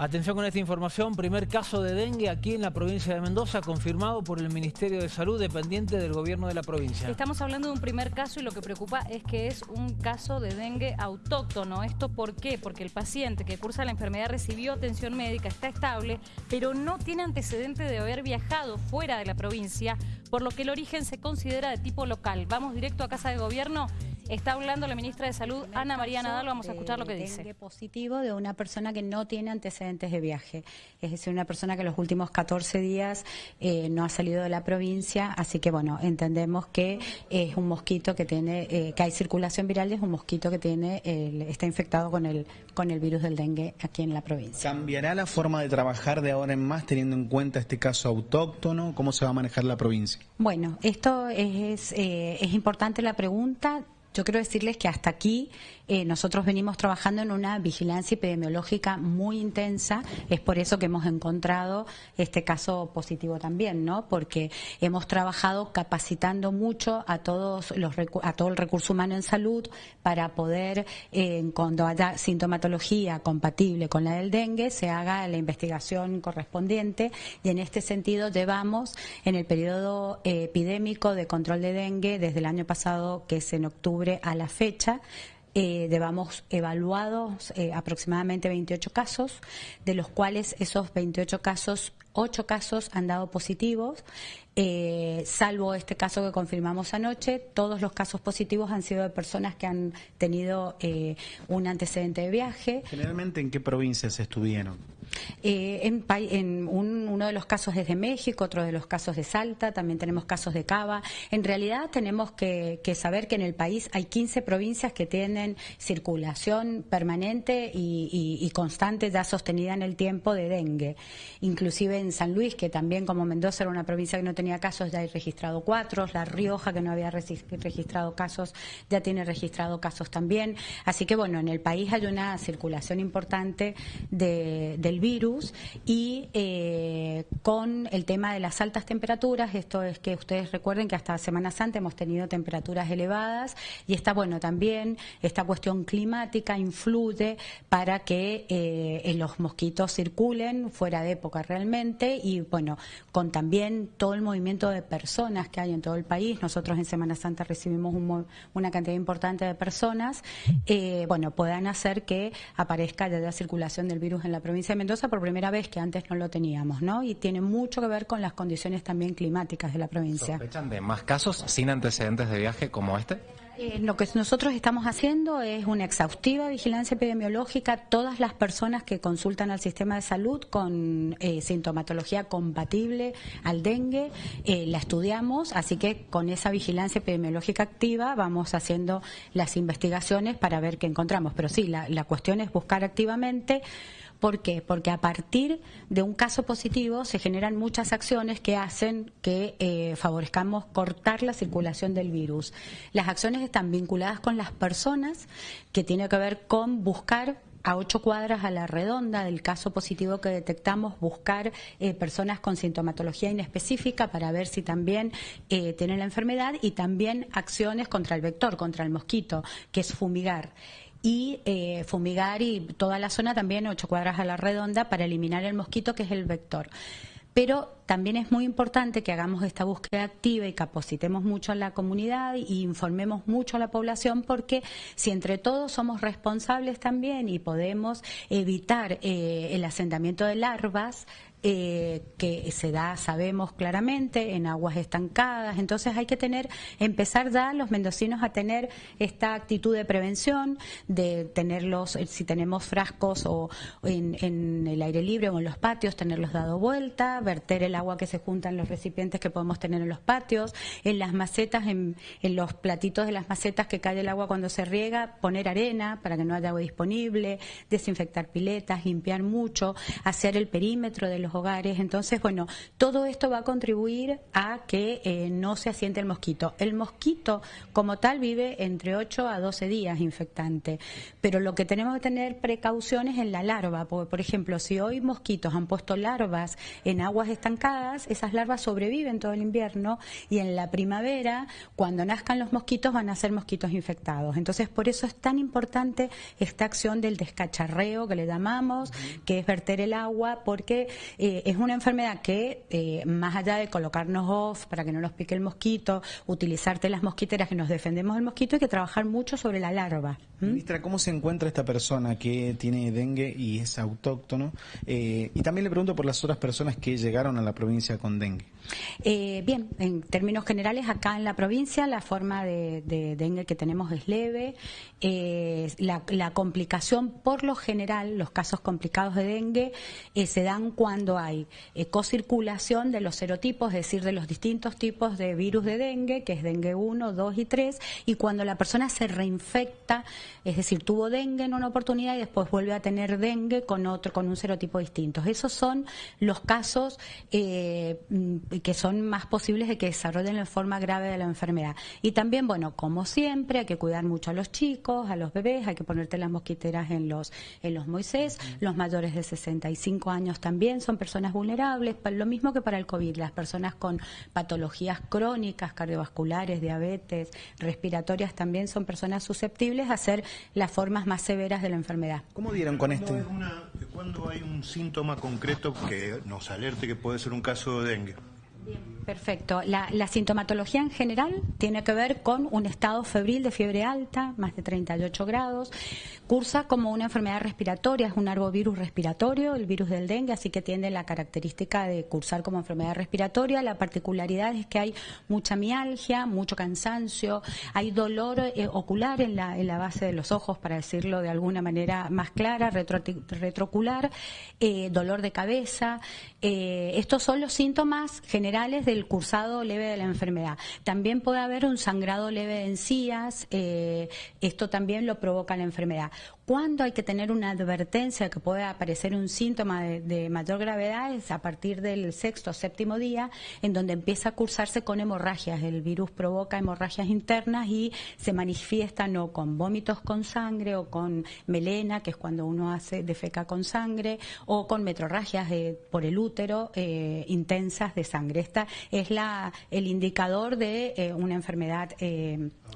Atención con esta información, primer caso de dengue aquí en la provincia de Mendoza, confirmado por el Ministerio de Salud, dependiente del gobierno de la provincia. Estamos hablando de un primer caso y lo que preocupa es que es un caso de dengue autóctono. ¿Esto por qué? Porque el paciente que cursa la enfermedad recibió atención médica, está estable, pero no tiene antecedente de haber viajado fuera de la provincia, por lo que el origen se considera de tipo local. Vamos directo a Casa de Gobierno Está hablando la ministra de Salud, Ana María Nadal, vamos a escuchar lo que dice. positivo de una persona que no tiene antecedentes de viaje, es decir, una persona que los últimos 14 días eh, no ha salido de la provincia, así que bueno, entendemos que es un mosquito que tiene, eh, que hay circulación viral y es un mosquito que tiene, está infectado con el, con el virus del dengue aquí en la provincia. ¿Cambiará la forma de trabajar de ahora en más teniendo en cuenta este caso autóctono? ¿Cómo se va a manejar la provincia? Bueno, esto es, eh, es importante la pregunta yo quiero decirles que hasta aquí eh, nosotros venimos trabajando en una vigilancia epidemiológica muy intensa. Es por eso que hemos encontrado este caso positivo también, ¿no? Porque hemos trabajado capacitando mucho a todos los a todo el recurso humano en salud para poder, eh, cuando haya sintomatología compatible con la del dengue, se haga la investigación correspondiente. Y en este sentido llevamos en el periodo eh, epidémico de control de dengue desde el año pasado, que es en octubre a la fecha, eh, llevamos evaluados eh, aproximadamente 28 casos, de los cuales esos 28 casos, 8 casos han dado positivos eh, salvo este caso que confirmamos anoche, todos los casos positivos han sido de personas que han tenido eh, un antecedente de viaje. Generalmente, ¿en qué provincias estuvieron? Eh, en, uno de los casos es de México, otro de los casos de Salta, también tenemos casos de Cava. En realidad tenemos que, saber que en el país hay 15 provincias que tienen circulación permanente y, y constante ya sostenida en el tiempo de dengue. Inclusive en San Luis, que también como Mendoza era una provincia que no tenía casos, ya hay registrado cuatro. La Rioja, que no había registrado casos, ya tiene registrado casos también. Así que, bueno, en el país hay una circulación importante del virus y eh, con el tema de las altas temperaturas, esto es que ustedes recuerden que hasta Semana Santa hemos tenido temperaturas elevadas y está, bueno, también esta cuestión climática influye para que eh, los mosquitos circulen fuera de época realmente y, bueno, con también todo el movimiento de personas que hay en todo el país. Nosotros en Semana Santa recibimos una cantidad importante de personas. Eh, bueno, puedan hacer que aparezca ya la circulación del virus en la provincia de Mendoza por primera vez, que antes no lo teníamos, ¿no? Y tiene mucho que ver con las condiciones también climáticas de la provincia. ¿Sospechan de más casos sin antecedentes de viaje como este? Eh, lo que nosotros estamos haciendo es una exhaustiva vigilancia epidemiológica. Todas las personas que consultan al sistema de salud con eh, sintomatología compatible al dengue, eh, la estudiamos, así que con esa vigilancia epidemiológica activa vamos haciendo las investigaciones para ver qué encontramos. Pero sí, la, la cuestión es buscar activamente ¿Por qué? Porque a partir de un caso positivo se generan muchas acciones que hacen que eh, favorezcamos cortar la circulación del virus. Las acciones están vinculadas con las personas, que tiene que ver con buscar a ocho cuadras a la redonda del caso positivo que detectamos, buscar eh, personas con sintomatología inespecífica para ver si también eh, tienen la enfermedad y también acciones contra el vector, contra el mosquito, que es fumigar y eh, fumigar y toda la zona también ocho cuadras a la redonda para eliminar el mosquito que es el vector. Pero también es muy importante que hagamos esta búsqueda activa y capacitemos mucho a la comunidad y informemos mucho a la población porque si entre todos somos responsables también y podemos evitar eh, el asentamiento de larvas, eh, que se da, sabemos claramente, en aguas estancadas. Entonces hay que tener, empezar ya los mendocinos a tener esta actitud de prevención, de tenerlos, eh, si tenemos frascos o en, en el aire libre o en los patios, tenerlos dado vuelta, verter el agua que se junta en los recipientes que podemos tener en los patios, en las macetas, en, en los platitos de las macetas que cae el agua cuando se riega, poner arena para que no haya agua disponible, desinfectar piletas, limpiar mucho, hacer el perímetro de los los hogares. Entonces, bueno, todo esto va a contribuir a que eh, no se asiente el mosquito. El mosquito, como tal, vive entre 8 a 12 días infectante, pero lo que tenemos que tener precauciones en la larva, porque, por ejemplo, si hoy mosquitos han puesto larvas en aguas estancadas, esas larvas sobreviven todo el invierno y en la primavera, cuando nazcan los mosquitos, van a ser mosquitos infectados. Entonces, por eso es tan importante esta acción del descacharreo que le llamamos, que es verter el agua, porque eh, es una enfermedad que, eh, más allá de colocarnos off para que no nos pique el mosquito, utilizarte las mosquiteras que nos defendemos del mosquito, hay que trabajar mucho sobre la larva. Ministra, ¿cómo se encuentra esta persona que tiene dengue y es autóctono? Eh, y también le pregunto por las otras personas que llegaron a la provincia con dengue. Bien, en términos generales, acá en la provincia la forma de, dengue que tenemos es leve. la, la complicación, por lo general, los casos complicados de dengue eh, se dan cuando hay eh, cocirculación de los serotipos, es decir, de los distintos tipos de virus de dengue, que es dengue 1, 2 y 3, y cuando la persona se reinfecta, es decir, tuvo dengue en una oportunidad y después vuelve a tener dengue con otro, con un serotipo distinto. Esos son los casos eh, que son más posibles de que desarrollen la forma grave de la enfermedad. Y también, bueno, como siempre, hay que cuidar mucho a los chicos, a los bebés, hay que ponerte las mosquiteras en los, en los Moisés, los mayores de 65 años también son personas vulnerables, lo mismo que para el COVID, las personas con patologías crónicas, cardiovasculares, diabetes, respiratorias también son personas susceptibles a ser las formas más severas de la enfermedad. ¿Cómo dieron con este? ¿Cuándo hay un síntoma concreto que nos alerte que puede ser un caso de dengue? 对 Perfecto. La, sintomatología en general tiene que ver con un estado febril de fiebre alta, más de 38 grados. Cursa como una enfermedad respiratoria, es un arbovirus respiratorio, el virus del dengue, así que tiene la característica de cursar como enfermedad respiratoria. La particularidad es que hay mucha mialgia, mucho cansancio, hay dolor eh, ocular en la, en la base de los ojos, para decirlo de alguna manera más clara, retroocular, eh, dolor de cabeza. Eh, estos son los síntomas generales del cursado leve de la enfermedad. También puede haber un sangrado leve de encías, eh, esto también lo provoca la enfermedad. Cuando hay que tener una advertencia que puede aparecer un síntoma de, mayor gravedad es a partir del sexto o séptimo día, en donde empieza a cursarse con hemorragias. El virus provoca hemorragias internas y se manifiestan o con vómitos con sangre o con melena, que es cuando uno hace defeca con sangre, o con metrorragias eh, por el útero eh, intensas de sangre. Esta es la, el indicador de eh, una enfermedad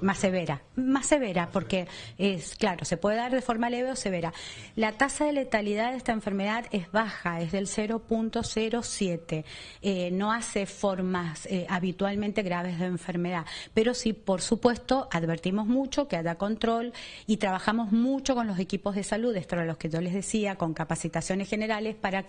más severa. Más severa porque es, claro, se puede dar de forma leve o severa. La tasa de letalidad de esta enfermedad es baja, es del 0.07. Eh, no hace formas eh, habitualmente graves de enfermedad, pero sí, por supuesto, advertimos mucho que haya control y trabajamos mucho con los equipos de salud, esto era lo que yo les decía, con capacitaciones generales para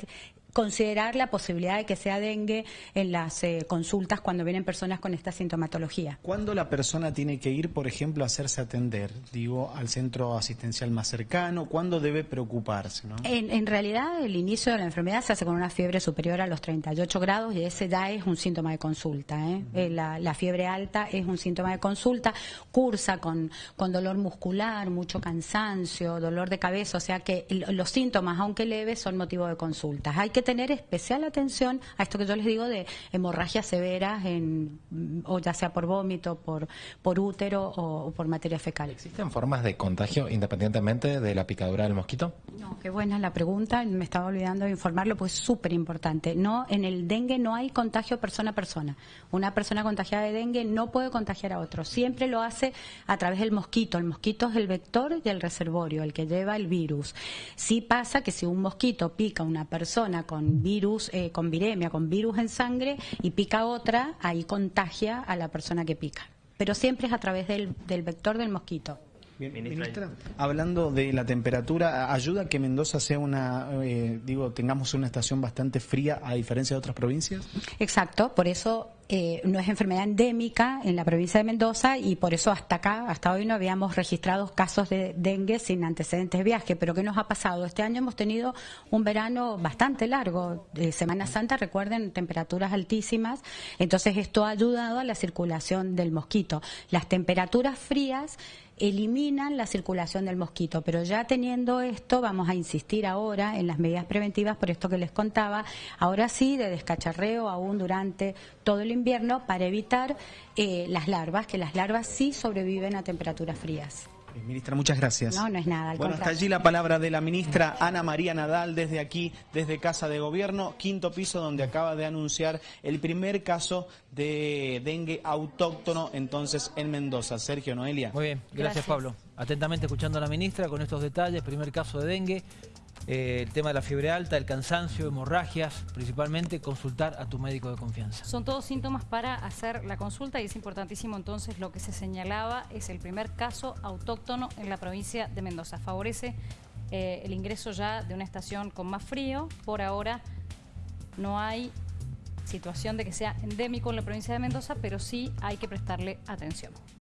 considerar la posibilidad de que sea dengue en las eh, consultas cuando vienen personas con esta sintomatología. ¿Cuándo la persona tiene que ir, por ejemplo, a hacerse atender? Digo, al centro asistencial más cercano, ¿cuándo debe preocuparse? En, realidad, el inicio de la enfermedad se hace con una fiebre superior a los 38 grados y ese ya es un síntoma de consulta. ¿eh? Eh, la, fiebre alta es un síntoma de consulta, cursa con, con dolor muscular, mucho cansancio, dolor de cabeza, o sea que los síntomas, aunque leves, son motivo de consulta. Hay que tener especial atención a esto que yo les digo de hemorragias severas, en, o ya sea por vómito, por, por útero o, por materia fecal. ¿Existen formas de contagio independientemente de la picadura del mosquito? No, qué buena la pregunta, me estaba olvidando de informarlo, pues es súper importante. No, en el dengue no hay contagio persona a persona. Una persona contagiada de dengue no puede contagiar a otro, siempre lo hace a través del mosquito. El mosquito es el vector y el reservorio, el que lleva el virus. Sí pasa que si un mosquito pica a una persona con virus, eh, con viremia, con virus en sangre y pica otra, ahí contagia a la persona que pica. Pero siempre es a través del, vector del mosquito. Ministra, hablando de la temperatura, ¿ayuda que Mendoza sea una, eh, digo, tengamos una estación bastante fría a diferencia de otras provincias? Exacto, por eso eh, no es enfermedad endémica en la provincia de Mendoza y por eso hasta acá, hasta hoy no habíamos registrado casos de dengue sin antecedentes de viaje. Pero ¿qué nos ha pasado? Este año hemos tenido un verano bastante largo. de Semana Santa, recuerden, temperaturas altísimas. Entonces esto ha ayudado a la circulación del mosquito. Las temperaturas frías eliminan la circulación del mosquito. Pero ya teniendo esto, vamos a insistir ahora en las medidas preventivas, por esto que les contaba, ahora sí, de descacharreo aún durante todo el invierno para evitar eh, las larvas, que las larvas sí sobreviven a temperaturas frías. Eh, ministra, muchas gracias. No, no es nada. bueno, hasta allí la palabra de la ministra Ana María Nadal desde aquí, desde Casa de Gobierno, quinto piso, donde acaba de anunciar el primer caso de dengue autóctono entonces en Mendoza. Sergio Noelia. Muy bien, gracias, Pablo. Atentamente escuchando a la ministra con estos detalles, primer caso de dengue. Eh, el tema de la fiebre alta, el cansancio, hemorragias, principalmente consultar a tu médico de confianza. Son todos síntomas para hacer la consulta y es importantísimo entonces lo que se señalaba es el primer caso autóctono en la provincia de Mendoza. Favorece eh, el ingreso ya de una estación con más frío. Por ahora no hay situación de que sea endémico en la provincia de Mendoza, pero sí hay que prestarle atención.